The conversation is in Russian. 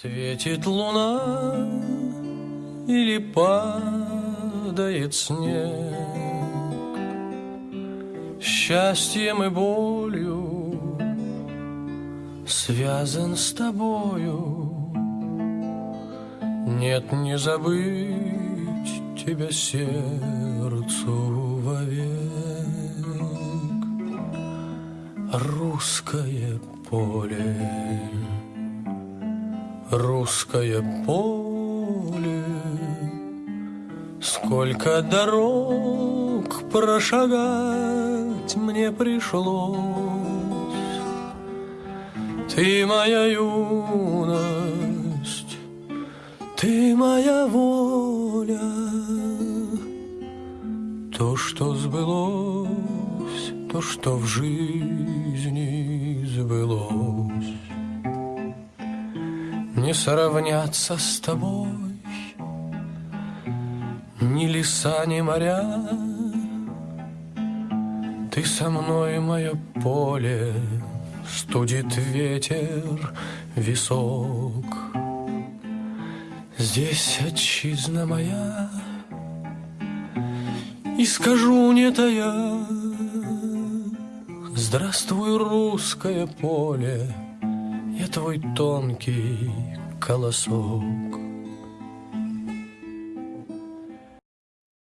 Светит луна или падает снег. Счастьем и болью связан с тобою. Нет, не забыть тебя сердцу вовек. Русское поле Русское поле. Сколько дорог прошагать мне пришлось. Ты моя юность, ты моя воля. То, что сбылось, то, что в жизни сбылось не сравняться с тобой. Ни леса, ни моря. Ты со мной, мое поле. Студит ветер висок. Здесь отчизна моя. И скажу не тая Здравствуй, русское поле я твой тонкий колосок.